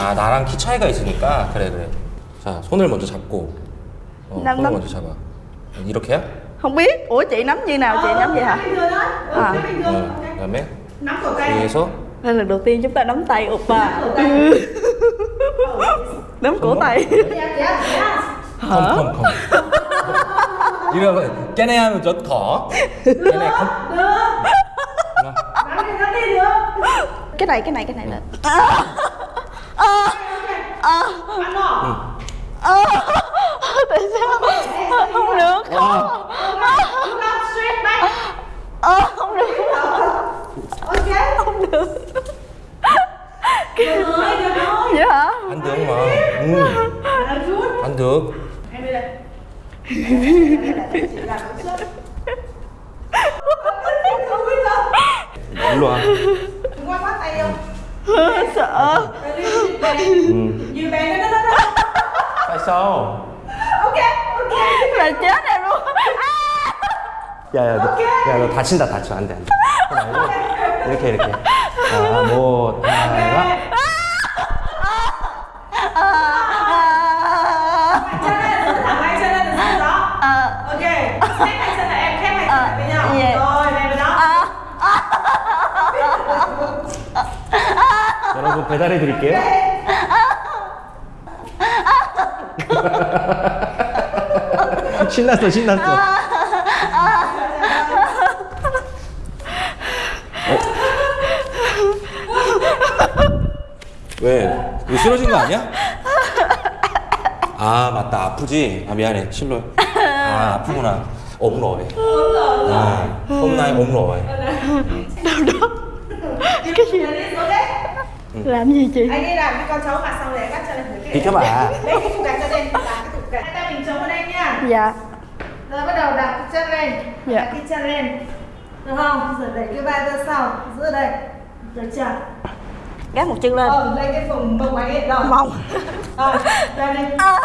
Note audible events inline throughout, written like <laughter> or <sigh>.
아 나랑 키 차이가 있으니까 그래 그래 자 손을 먼저 잡고 어, 남, 손을 남. 먼저 잡아 이렇게야? không biết ủa chị nắm như nào chị nắm vậy hả bình thường thôi ừ, À. thế bình thường 어, Ok. 그다음에 nắm cổ tay 뒤에서 đây là đầu tiên chúng ta nắm tay oppa nắm cổ tay nắm cổ tay Dạ, dạ, dạ. 컴컴컴 이러면 깨네 하면 저더 깨네 컴 được nắm đi nắm đi được cái này cái này cái này là ờ ăn không tại sao không được không ờ không được ok không được được rồi được rồi dạ anh được mà ừ. anh được em đi đây Đúng luôn Đừng qua quá tay không Sợ Như bé nó nó Tại sao? Ok, ok Mày chết em luôn 야야 야, 너 다친다 다쳐. 안돼 안돼. 이렇게 이렇게. 아뭐 하나 여러분 배달해 드릴게요. 네. 신났어, 신났어. 어? 왜? 이거 쓰러진 거 아니야? 아 맞다 아프지? 아 미안해 실로 아 아프구나 ốm rồi à, hôm nay ốm rồi cái gì Rồi đi xuống đấy làm gì chị Anh đi làm cái con cháu mặt xong rồi bắt chân lên thử Thì các bạn. Lấy cái cục gạch cho lên Đặt cái cục gạch Hai tay mình chống vào đây nha dạ Rồi bắt đầu đặt cái chân lên Dạ. Đặt cái chân lên Được không? Rồi đẩy cái vai ra sau Giữ ở đây Được chưa? gác một chân lên Ờ, lên cái vùng bông anh ấy Rồi mông Rồi, lên đi à,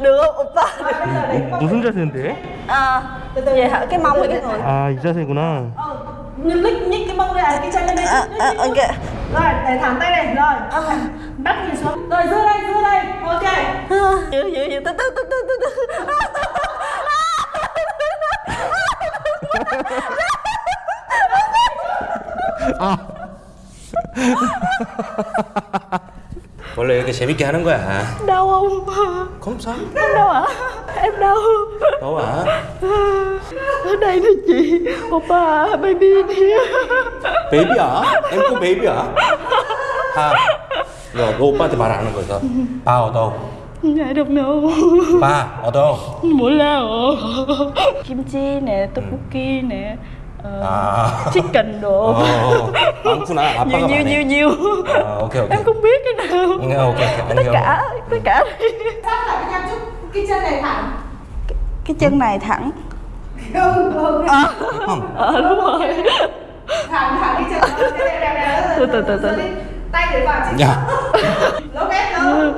được không oppa Rồi, bây giờ đẩy cái bông 무슨 자세인데? à, vậy hả cái mông và cái người 아 이 자세구나 Ờ, nhưng lích nhích cái mông đây, cái chân lên đây à, à, ok Rồi, để thẳng tay này, rồi Bắt nhìn xuống Rồi, giữ đây, giữ đây, ok giữ giữ giữ từ từ từ từ từ từ 아. 원래 이렇게 재밌게 하는 거야. 나와 엄마. 검사. 나와. em đâu đâu hả ở đây thôi chị oppa baby baby hả em có baby hả à rồi cô oppa thì bà rằng rồi ba ở đâu I don't know. 빠, 어떤? 몰라요. 김치, 네, 떡볶이, 네. 아. chicken đồ 어, 많구나. 아빠가 nhiều nhiều 많네. nhiều nhiều 아, 오케이, 오케이. em không biết cái nào nghe ok, ok, anh tất hiểu. cả tất cả Sắp lại với nhau chút Cái chân này thẳng cái chân này thẳng Không, không 형, ờ đúng rồi Thẳng, thẳng cái chân Đây, đây, đây, đây Từ, từ, từ, từ. Giữ đi. Tay để vào chính 야, Lỗ ghét đâu <laughs>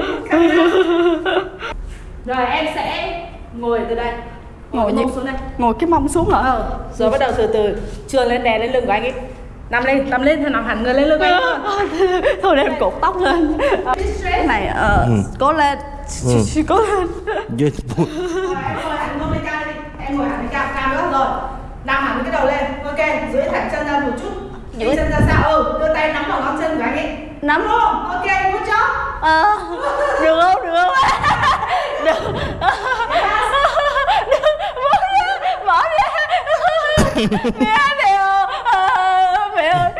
Rồi em sẽ ngồi từ đây ngồi như mông xuống đây. Ngồi cái mông xuống hả? Ờ, rồi bắt đầu từ từ. Trườn lên đè lên lưng của anh ấy nằm lên nằm lên thôi nằm hẳn người lên lưng anh. <laughs> Thôi để em cột tóc lên. Cái này ờ, Ừ. cố lên. Cố lên. 얘 뭐, Rồi, em ngồi hẳn lên cao đi. Em ngồi hẳn cao cao nữa rồi nằm hẳn cái đầu lên. Ok duỗi thẳng chân ra một chút. Duỗi- chân ra sau ừ đưa tay nắm vào ngón chân của anh ấy nắm. Không? Ok good job. Ờ, được không? Được không? <laughs> Được 마음이야. 미안해요. 왜요.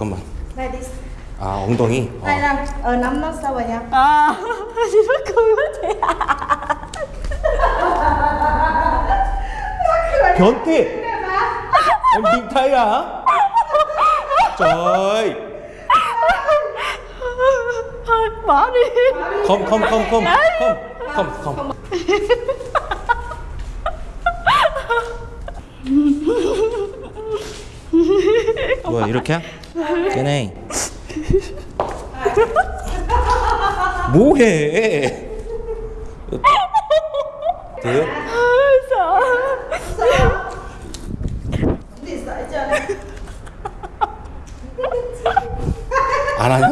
잠깐만. 레디스 아 엉덩이? 아. 아니 난 어, 남남 싸워냐 아. 변태! em biến thái à? Trời! thôi bỏ đi Không, không, không, không, không, không, không. 뭐야 이렇게? 걔네 뭐해? 돼요? 안 하냐?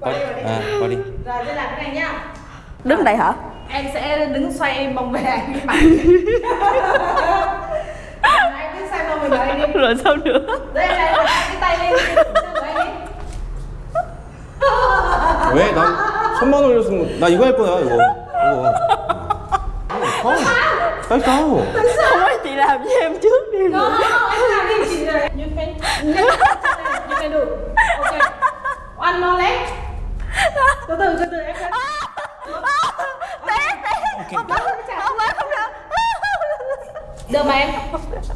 Qua đây, qua đây. 아, 머리. Rồi, tôi làm cái này nhá đứng đây hả Em sẽ đứng xoay mông về anh cái mặt Anh cứ xoay mông về người anh đi rồi sao nữa Đây, đây, đây, cái tay lên chân của anh đi 왜? 나 손만 올렸으면 나 이거 할 거야 이거. 이거. 어, 빨리 싸워. không có chị làm với em trước đi No, no, no, em làm đi chị rồi You can, you can, you can do Ok One more leg Từ từ, từ từ em sẽ té té. Không có không có không được. Được mà em.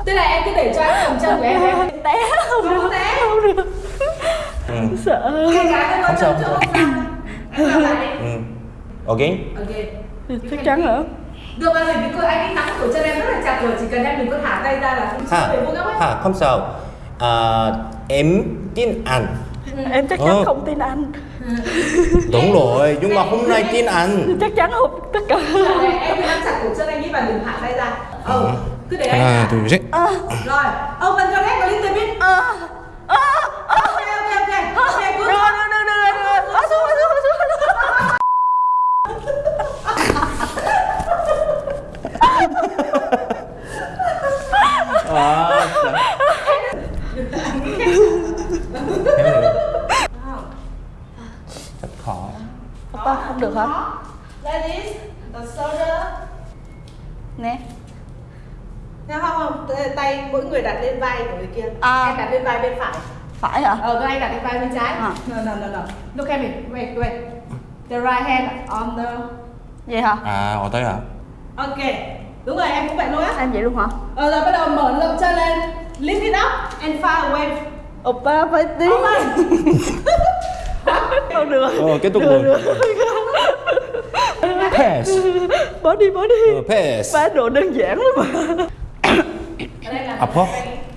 Tức là em cứ để cho anh cầm chân của em em té không được té. không được. 응. sợ Cái cái Không sao, không sao. 응. Again? Ok. Chắc chắn hả Được rồi, vì cô anh ấy nắm cổ chân em rất là chặt rồi Chỉ cần em đừng có thả tay ra là không ấy. Ha, không sao. À, em tin anh. Ừ. em chắc chắn ờ. không tin anh. <laughs> Đúng rồi nhưng mà hôm nay tin anh. Chắc chắn không tất cả. Em đang sạc cục chân anh ấy và đừng hạ tay ra. Ừ. cứ để anh à, tôi biết à. rồi ông mình cho đấy có little bit à. À. À. ok ok ok. Ok à. cứ rồi rồi rồi rồi rồi à, xuống xuống xuống xuống à, hả? ladies this, the shoulder. Nè. Theo không? Tay mỗi người đặt lên vai của người kia. À. Em đặt lên vai bên phải. Phải hả? Ờ, anh đặt lên vai bên trái. À. No, no, no, no. Look at me. Wait, wait. The right hand on the... Vậy hả? À, ở tới hả? Ok. Đúng rồi, em cũng vậy luôn á. Em vậy luôn hả? Ờ, rồi bắt đầu mở lồng chân lên. Lift it up and far away. Open up, I think. Oh my. Không được. Ờ kết thúc rồi. Pass Bỏ đi bỏ đi. Ờ, Pass Ba đồ đơn giản lắm mà. Ập hả?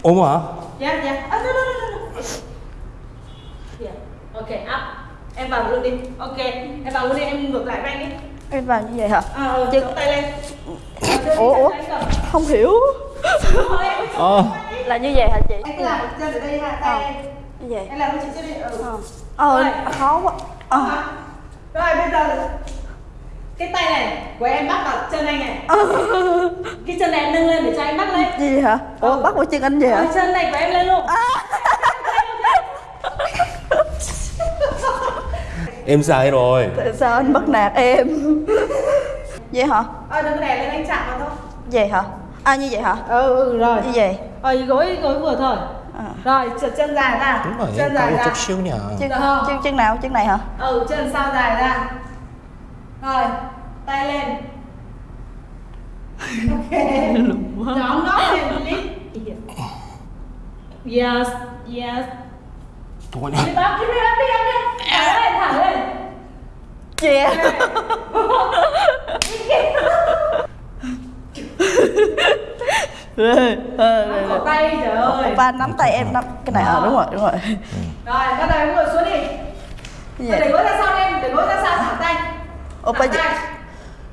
Ôm hả? Dạ dạ. À, no, no, no, no. Yeah. Dạ. Ok up. Em vào luôn đi. Ok. Em vào luôn đi. Em ngược lại với anh đi Em vào như vậy hả? Ờ, ờ, à, Chứ... tay lên. Ủa, ủa? Không hiểu. Ờ. Là như vậy hả chị? Em làm chân ở đây ha, tay em Như vậy. Em làm cho chị đây? đi. Ừ ờ ờ khó quá ờ À. Rồi bây giờ cái tay này của em bắt vào chân anh này. Cái chân này em nâng lên để cho anh bắt lên. gì hả ủa Ừ. bắt vào chân anh vậy Rồi hả chân này của em lên luôn. <laughs> Em sai rồi. tại sao anh bắt nạt em vậy hả Ờ, đừng có đè lên anh chạm vào thôi. vậy hả à như vậy hả Ừ, ừ rồi. như vậy Ờ, gối gối vừa thôi. Rồi, trượt chân dài ra. Đúng rồi, Chân dài ra. chút xíu nhỉ. chân, chân chân nào chân này hả Ừ, chân sau dài ra. Rồi, tay lên. Ok. Nhóm nó lên. Yes, yes. 뭐냐? Lift up, lift up, lift up, lift up. Thẳng lên, thẳng lên. yeah <laughs> đây, đây, tay trời ơi. Ba nắm tay em nắm cái này ở à, đúng rồi đúng rồi. Rồi bắt tay em ngồi xuống đi. Vậy? để gối ra sau em để gối ra sau thả tay. Thả tay.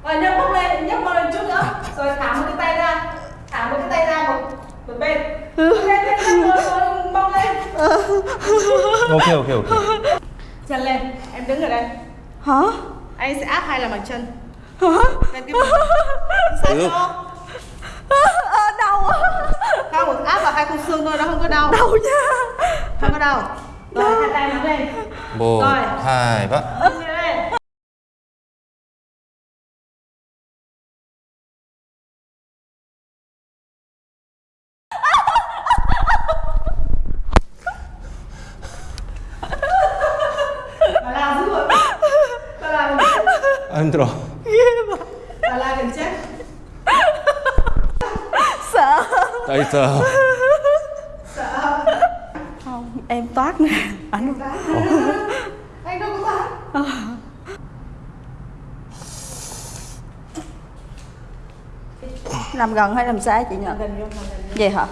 Rồi nhấc bốc lên nhấc bốc lên chút nữa. Rồi thả một cái tay ra thả một cái tay ra một một bên. Lên lên lên rồi bốc lên. Ok ok ok. Chân lên em đứng ở đây. Hả? Anh sẽ áp hai là bằng chân. Hả? Lên cái sao đau quá Không, áp vào hai khung xương thôi, nó không có đau. đau nha Không có đau. Rồi, hai tay nắm lên. 뭐, rồi. 하이, 봐. Ưng lên. Bà làm dữ rồi. Bà làm gần 스. Sợ. <laughs> không em toát nè anh Anh đâu có thoát. làm gần hay làm xa chị nhỉ Gần vô, gần vô. vậy hả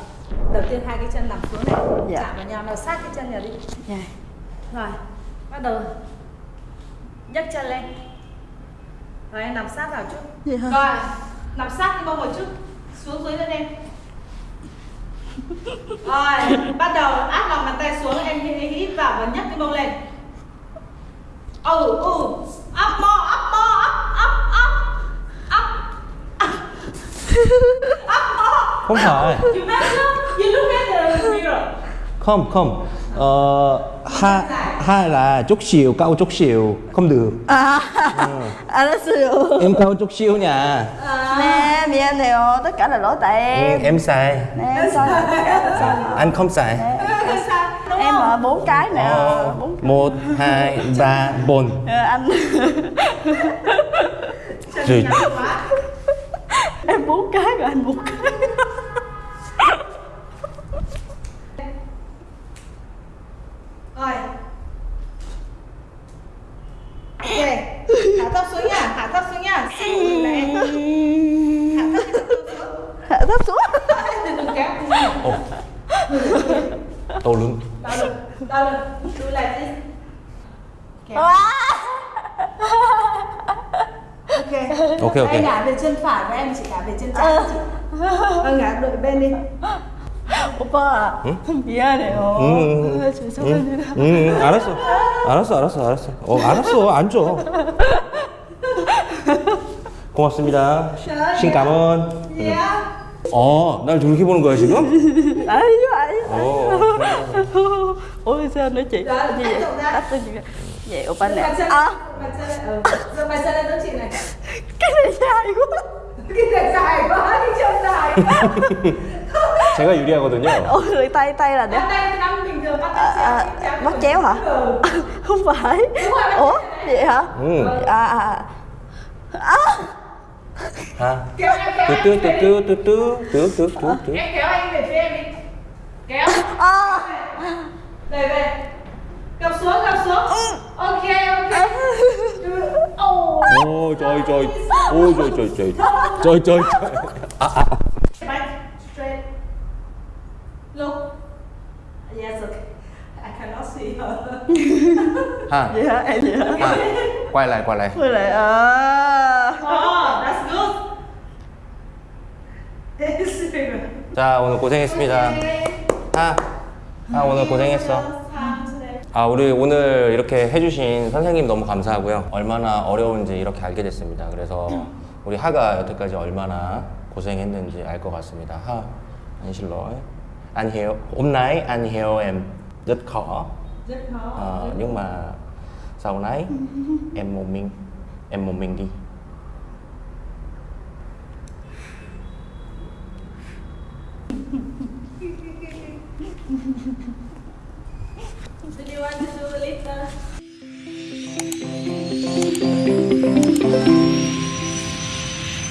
Đầu tiên hai cái chân nằm xuống này, Dạ. chạm vào nhau, nào sát cái chân vào đi. vậy Rồi, bắt đầu nhấc chân lên rồi em nằm sát vào chút hả? rồi nằm sát cái mông một chút xuống dưới lên em rồi bắt đầu áp lòng bàn tay xuống em hít vào và nhấc cái mông lên. Ừ ừ. Up more up more up up up up. Up more. Không phải. you look at the mirror. Không, không. Ờ, hai, hai là chút xíu, cao chút xíu. Không được. 아, 알았어요. Em cao chút xíu nha. 네, 미안해요. tất cả là lỗi tại Ừ, em. em sai. Nè, sai tất cả là sai. Anh không sai. Đúng Em không? ở bốn cái nè, Ờ, bốn một, hai, ba, bốn. Ờ, anh Rồi. ngắn quá em bốn cái rồi anh bốn cái. Kéo Wow. ok Ok, ok. em ngả về chân phải và em chỉ ngả về chân trái chị ờ ngả đội bên đi 오빠 미안해요. 응, 응, 죄송합니다. 응, 응, 알았어. 알았어, 알았어, 알았어. 어, 알았어. 안 줘. 고맙습니다. 신 cảm ơn. yeah 어, 날 저렇게 보는 거야, 지금? 아니요, 아니요. 어. Nói chuyện vậy? Tắt lên như vậy. Vậy opa nè. Bàn chân, À, bàn chân này, ừ. Giơ bàn chân lên đỡ chị này. cái này dài quá. Cái này dài quá, cái chân dài quá. 제가 유리하거든요. Ôi, rồi tay tay là để Năm nay năm bình thường bắt à, à, chéo, bắt chéo hả? Ừ. Không phải. Đúng rồi, bắt Ủa, chéo này. vậy hả? 응. À à. À. 아. Kéo em kéo anh 뚜뚜 về. 뚜뚜 뚜뚜 뚜뚜 뚜뚜. Em kéo anh về phía em đi. Kéo. À. Về về. Gập xuống, gập xuống. Ok, ok. Ồ. <laughs> 오, 저이 저이. 오, 저이 저이 저이. 저이 저이 저이. 아, 아. Back, straight. Look. Yes, okay. I cannot see her. 하. Vậy hả? Em vậy hả? 하. quay lại, quay lại. Quay lại. À. Oh, that's good. Yes. 자, 오늘 고생했습니다. 하. 하, 오늘 고생했어. 아, 우리 오늘 이렇게 해주신 선생님 너무 감사하고요. 얼마나 어려운지 이렇게 알게 됐습니다. 그래서 우리 하가 여태까지 얼마나 고생했는지 알 것 같습니다. Ha, anh xin lỗi. Anh hiểu, hôm nay anh hiểu em rất khó. Rất khó. Ờ, nhưng mà sau này em một mình, em một mình đi.